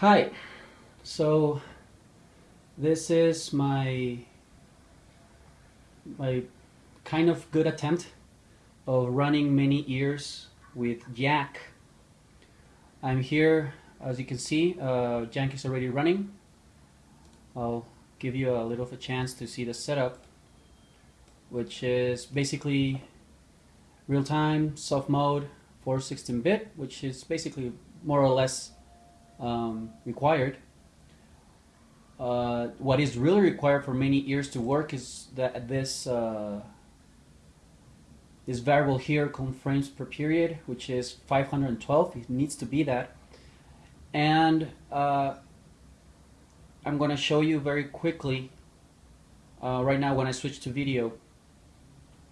Hi, so this is my my kind of good attempt of running ManyEars with Jack. I'm here, as you can see, uh, Jack is already running. I'll give you a little of a chance to see the setup, which is basically real-time, soft mode, 416-bit, which is basically more or less um, required. Uh, what is really required for ManyEars to work is that this uh, this variable here frames per period, which is 512. It needs to be that. And uh, I'm going to show you very quickly uh, right now when I switch to video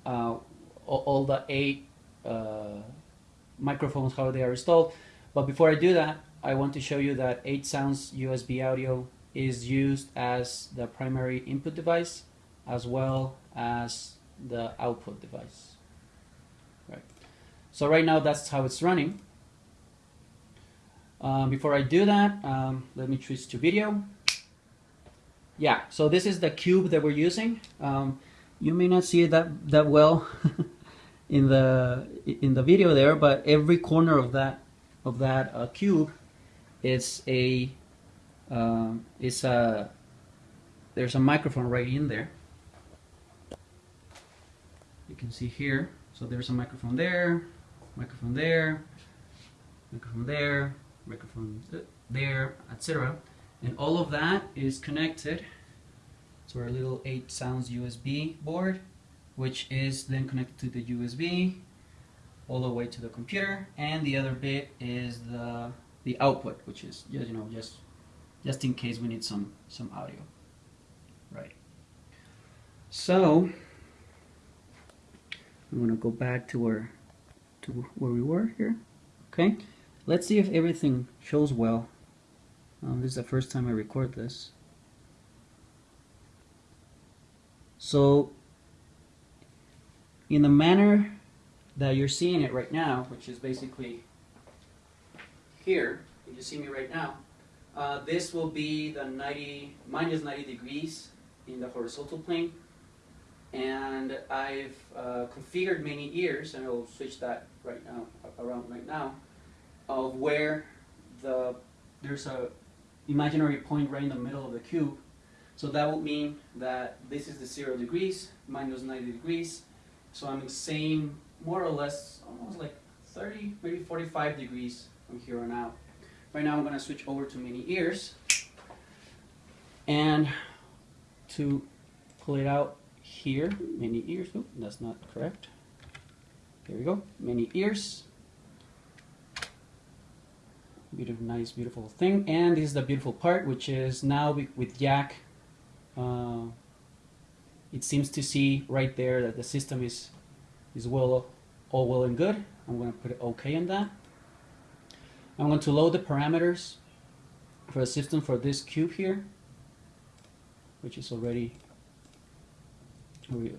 uh, all, all, the eight uh, microphones how they are installed. But before I do that, I want to show you that 8 Sounds USB audio is used as the primary input device as well as the output device. Right. So right now that's how it's running. Um, before I do that, um, let me switch to video. Yeah, so this is the cube that we're using. Um, you may not see it that, that well in the in the video there, but every corner of that of that uh, cube is a uh, is a there's a microphone right in there. You can see here. So there's a microphone there, microphone there, microphone there, microphone there, etc. And all of that is connected to our little 8 sounds USB board, which is then connected to the USB all the way to the computer. And the other bit is the the output, which is just you know just just in case we need some some audio, right? So I'm gonna go back to where to where we were here. Okay, let's see if everything shows well. Um, this is the first time I record this. So in the manner that you're seeing it right now, which is basically here, if you see me right now, uh, this will be the 90, minus 90 degrees in the horizontal plane. And I've uh, configured ManyEars, and I'll switch that right now, around right now, of where the there's a imaginary point right in the middle of the cube. So that would mean that this is the zero degrees, minus 90 degrees. So I'm the same, more or less, almost like 30, maybe 45 degrees from here on out. Right now I'm going to switch over to ManyEars. And to pull it out here, ManyEars, oh, that's not correct. There we go, ManyEars. Beautiful, nice, beautiful thing. And this is the beautiful part, which is now with Jack, uh, it seems to see right there that the system is, is well, all well and good. I'm going to put OK on that. I'm going to load the parameters for the system for this cube here, which is already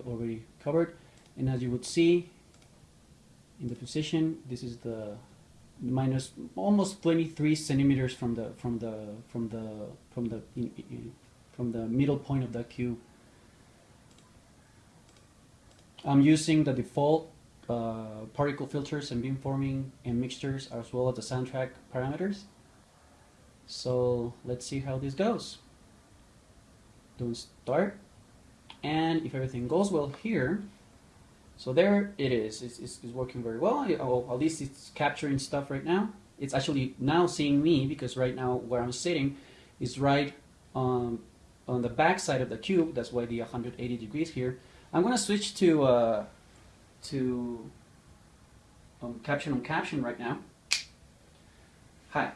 already covered. And as you would see in the position, this is the minus almost 23 centimeters from the from the from the from the in, in, from the middle point of the cube. I'm using the default uh, particle filters and beamforming and mixtures as well as the soundtrack parameters. So let's see how this goes. Don't start. And if everything goes well here, so there it is. It's, it's, it's working very well. Oh, at least it's capturing stuff right now. It's actually now seeing me because right now where I'm sitting is right on, on the back side of the cube. That's why the 180 degrees here. I'm to switch to uh, to um, caption on caption right now. Hi.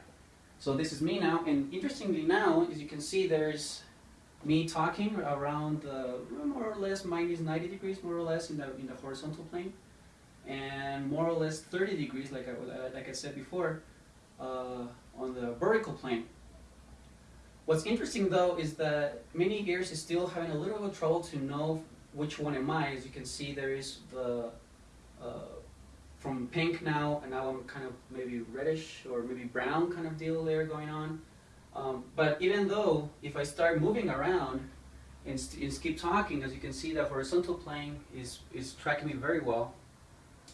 So this is me now, and interestingly now, as you can see, there's me talking around the more or less minus 90 degrees, more or less in the in the horizontal plane, and more or less 30 degrees, like I like I said before, uh, on the vertical plane. What's interesting though is that ManyEars is still having a little bit of trouble to know which one am I? As you can see, there is the uh, from pink now, and now I'm kind of maybe reddish or maybe brown kind of deal there going on. Um, but even though if I start moving around and, and keep talking, as you can see, the horizontal plane is, is tracking me very well.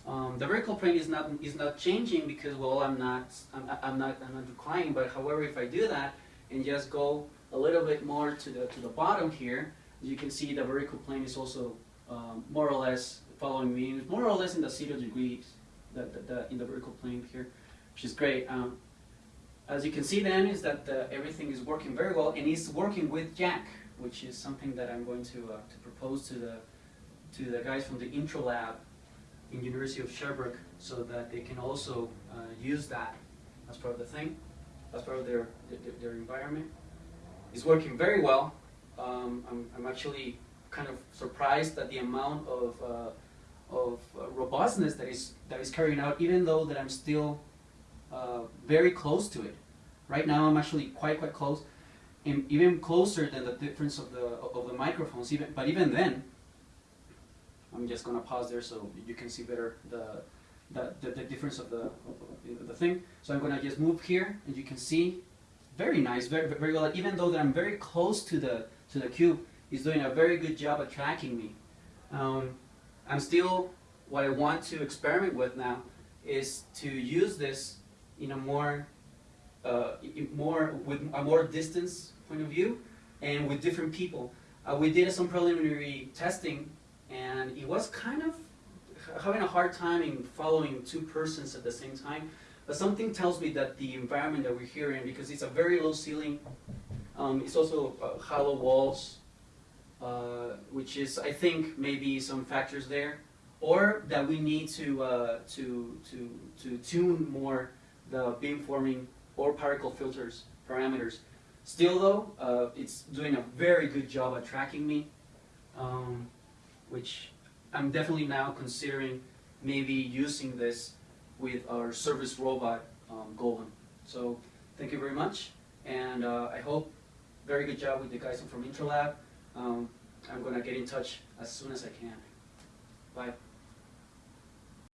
Um, the vertical plane is not is not changing because well I'm not I'm, I'm not I'm not declining. But however, if I do that and just go a little bit more to the to the bottom here, you can see the vertical plane is also um, more or less following me, more or less in the zero degrees, the, the, the, in the vertical plane here, which is great. Um, as you can see then is that the, everything is working very well and it's working with Jack, which is something that I'm going to, uh, to propose to the, to the guys from the IntRoLab in University of Sherbrooke so that they can also uh, use that as part of the thing, as part of their, their, their environment. It's working very well. Um, I'm, I'm actually kind of surprised at the amount of, uh, of uh, robustness that is, that is carrying out, even though that I'm still uh, very close to it. Right now, I'm actually quite quite close, and even closer than the difference of the of the microphones. Even but even then, I'm just gonna pause there so you can see better the the, the, the difference of the the thing. So I'm gonna just move here, and you can see very nice, very very well. Even though that I'm very close to the to the cube, is doing a very good job at tracking me. Um, I'm still what I want to experiment with now is to use this in a more, uh, more with a more distance point of view, and with different people. Uh, we did some preliminary testing, and it was kind of having a hard time in following two persons at the same time. But something tells me that the environment that we're here in, because it's a very low ceiling, um, it's also uh, hollow walls, uh, which is, I think, maybe some factors there, or that we need to uh, to to to tune more the beamforming or particle filters parameters. Still though, uh, it's doing a very good job at tracking me, um, which I'm definitely now considering maybe using this with our service robot um, Golem. So thank you very much, and uh, I hope very good job with the guys from IntRoLab. Um, I'm gonna get in touch as soon as I can. Bye.